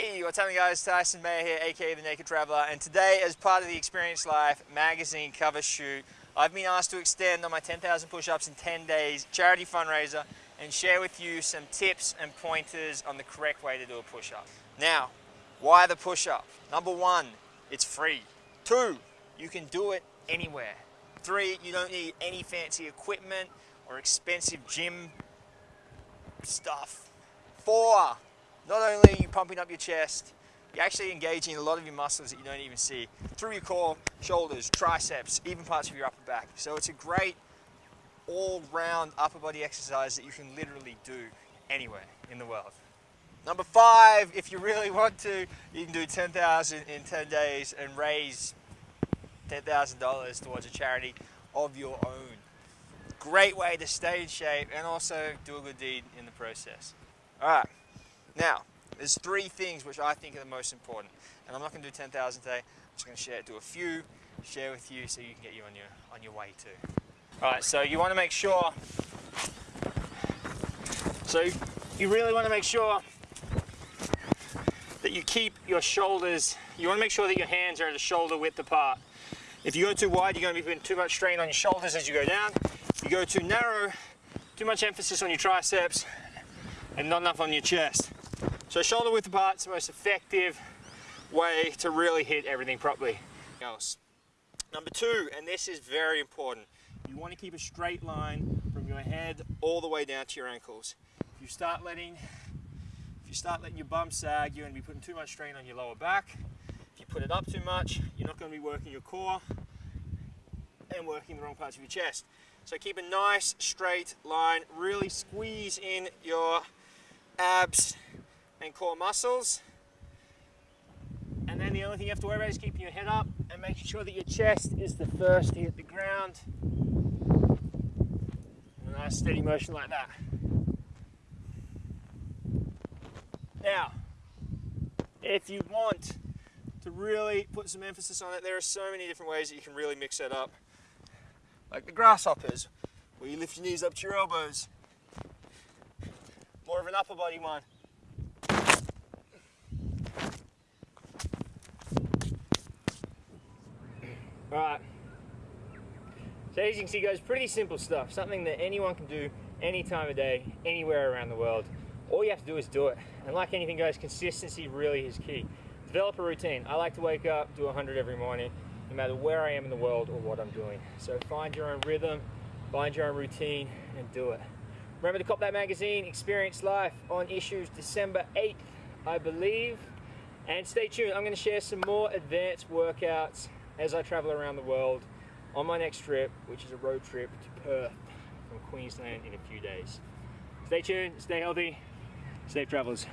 Hey, what's happening guys? Tyson Mayr here, aka The Naked Traveler, and today as part of the Experience Life magazine cover shoot, I've been asked to extend on my 10,000 push-ups in 10 days charity fundraiser and share with you some tips and pointers on the correct way to do a push-up. Now, why the push-up? Number one, it's free. Two, you can do it anywhere. Three, you don't need any fancy equipment or expensive gym stuff. Four, not only are you pumping up your chest, you're actually engaging a lot of your muscles that you don't even see through your core, shoulders, triceps, even parts of your upper back. So it's a great all-round upper body exercise that you can literally do anywhere in the world. Number five, if you really want to, you can do 10,000 in 10 days and raise $10,000 towards a charity of your own. Great way to stay in shape and also do a good deed in the process. All right. Now, there's three things which I think are the most important. And I'm not going to do 10,000 today. I'm just going to share, do a few, share with you so you can get you on your, on your way too. All right, so you want to make sure, so you really want to make sure that you keep your shoulders, you want to make sure that your hands are at a shoulder width apart. If you go too wide, you're going to be putting too much strain on your shoulders as you go down. If you go too narrow, too much emphasis on your triceps, and not enough on your chest. So shoulder width apart is the most effective way to really hit everything properly. Else. Number two, and this is very important, you want to keep a straight line from your head all the way down to your ankles. If you start letting, if you start letting your bum sag, you're going to be putting too much strain on your lower back. If you put it up too much, you're not going to be working your core and working the wrong parts of your chest. So keep a nice straight line, really squeeze in your abs and core muscles. And then the only thing you have to worry about is keeping your head up and making sure that your chest is the first to hit the ground. A nice steady motion like that. Now, if you want to really put some emphasis on it, there are so many different ways that you can really mix that up. Like the grasshoppers, where you lift your knees up to your elbows. More of an upper body one. Alright. So as you can see guys, pretty simple stuff. Something that anyone can do any time of day, anywhere around the world. All you have to do is do it. And like anything guys, consistency really is key. Develop a routine. I like to wake up, do 100 every morning, no matter where I am in the world or what I'm doing. So find your own rhythm, find your own routine, and do it. Remember to cop that magazine, Experience Life, on issues December 8th, I believe. And stay tuned, I'm going to share some more advanced workouts as I travel around the world on my next trip, which is a road trip to Perth from Queensland in a few days. Stay tuned, stay healthy, safe travels.